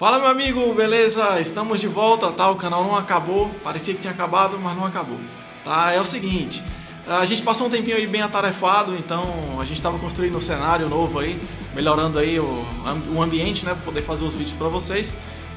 Fala meu amigo, beleza? Estamos de volta, tá? O canal não acabou, parecia que tinha acabado, mas não acabou. Tá? É o seguinte, a gente passou um tempinho aí bem atarefado, então a gente estava construindo um cenário novo aí, melhorando aí o, o ambiente, né, para poder fazer os vídeos para vocês,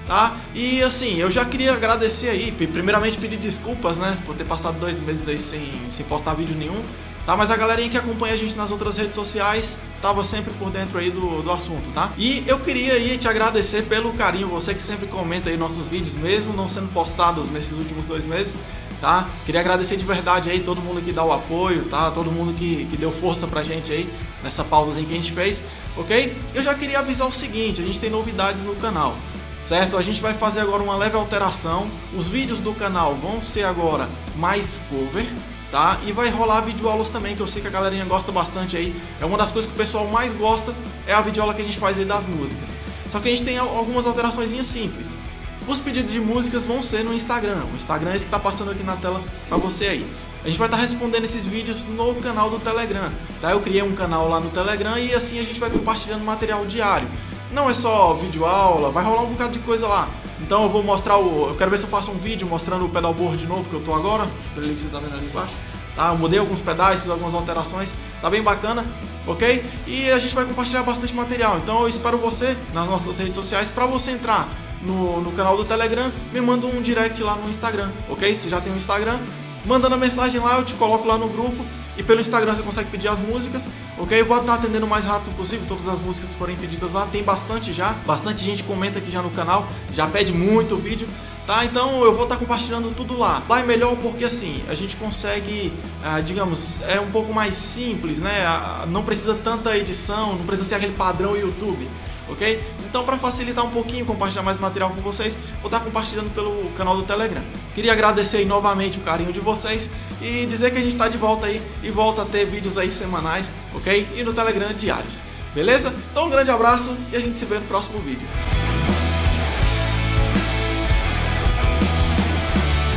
tá? E assim, eu já queria agradecer aí, primeiramente pedir desculpas, né, por ter passado dois meses aí sem, sem postar vídeo nenhum, tá? Mas a galerinha que acompanha a gente nas outras redes sociais tava sempre por dentro aí do, do assunto, tá? E eu queria aí te agradecer pelo carinho, você que sempre comenta aí nossos vídeos, mesmo não sendo postados nesses últimos dois meses, tá? Queria agradecer de verdade aí todo mundo que dá o apoio, tá? Todo mundo que, que deu força pra gente aí nessa pausazinha que a gente fez, ok? Eu já queria avisar o seguinte, a gente tem novidades no canal certo? A gente vai fazer agora uma leve alteração. Os vídeos do canal vão ser agora mais cover, tá? E vai rolar videoaulas também, que eu sei que a galerinha gosta bastante aí. É uma das coisas que o pessoal mais gosta, é a videoaula que a gente faz aí das músicas. Só que a gente tem algumas alterações simples. Os pedidos de músicas vão ser no Instagram. O Instagram é esse que está passando aqui na tela para você aí. A gente vai estar tá respondendo esses vídeos no canal do Telegram, tá? Eu criei um canal lá no Telegram e assim a gente vai compartilhando material diário. Não é só vídeo aula, vai rolar um bocado de coisa lá. Então eu vou mostrar o. Eu quero ver se eu faço um vídeo mostrando o pedalboard de novo que eu tô agora. Pelo que você tá vendo ali embaixo. Tá? Eu mudei alguns pedais, fiz algumas alterações. Tá bem bacana, ok? E a gente vai compartilhar bastante material. Então eu espero você nas nossas redes sociais para você entrar no, no canal do Telegram, me manda um direct lá no Instagram, ok? Se já tem um Instagram, mandando a mensagem lá, eu te coloco lá no grupo e pelo Instagram você consegue pedir as músicas, ok? Eu vou estar atendendo o mais rápido possível todas as músicas que forem pedidas lá. Tem bastante já, bastante gente comenta aqui já no canal, já pede muito vídeo, tá? Então eu vou estar compartilhando tudo lá. Lá é melhor porque assim, a gente consegue, ah, digamos, é um pouco mais simples, né? Ah, não precisa tanta edição, não precisa ser aquele padrão YouTube ok? Então, para facilitar um pouquinho, compartilhar mais material com vocês, vou estar compartilhando pelo canal do Telegram. Queria agradecer aí novamente o carinho de vocês e dizer que a gente está de volta aí e volta a ter vídeos aí semanais, ok? E no Telegram diários, beleza? Então, um grande abraço e a gente se vê no próximo vídeo.